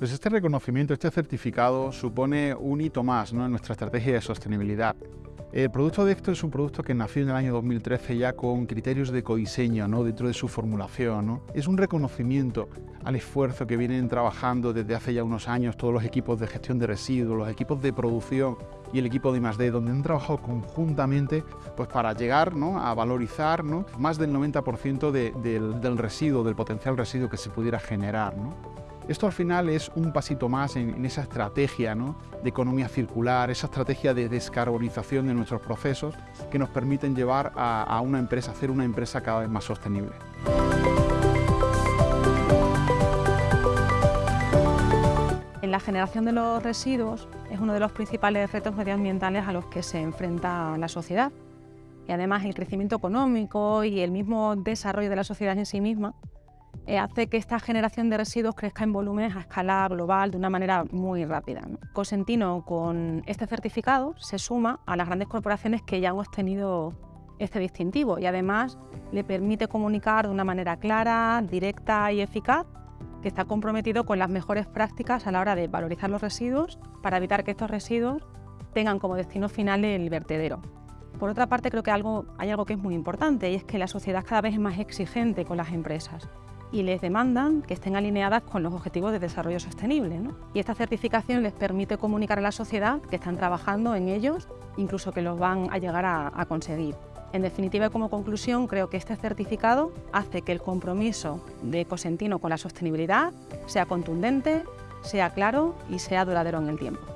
Pues este reconocimiento, este certificado supone un hito más en nuestra estrategia de sostenibilidad. El producto de esto es un producto que nació en el año 2013 ya con criterios de ecodiseño ¿no? dentro de su formulación. ¿no? Es un reconocimiento al esfuerzo que vienen trabajando desde hace ya unos años todos los equipos de gestión de residuos, los equipos de producción y el equipo de I+.D., donde han trabajado conjuntamente pues, para llegar a valorizar más del 90% del, del residuo, del potencial residuo que se pudiera generar. Esto al final es un pasito más en, esa estrategia de economía circular, esa estrategia de descarbonización de nuestros procesos que nos permiten llevar a, una empresa, hacer una empresa cada vez más sostenible. En la generación de los residuos es uno de los principales retos medioambientales a los que se enfrenta la sociedad. Y además el crecimiento económico y el mismo desarrollo de la sociedad en sí misma eh, hace que esta generación de residuos crezca en volúmenes a escala global de una manera muy rápida. Cosentino, con este certificado, se suma a las grandes corporaciones que ya han obtenido este distintivo y además le permite comunicar de una manera clara, directa y eficaz que está comprometido con las mejores prácticas a la hora de valorizar los residuos para evitar que estos residuos tengan como destino final el vertedero. Por otra parte, creo que hay algo que es muy importante y es que la sociedad cada vez es más exigente con las empresas y les demandan que estén alineadas con los objetivos de desarrollo sostenible. Y esta certificación les permite comunicar a la sociedad que están trabajando en ellos, incluso que los van a llegar a, a conseguir. En definitiva y como conclusión, creo que este certificado hace que el compromiso de Cosentino con la sostenibilidad sea contundente, sea claro y sea duradero en el tiempo.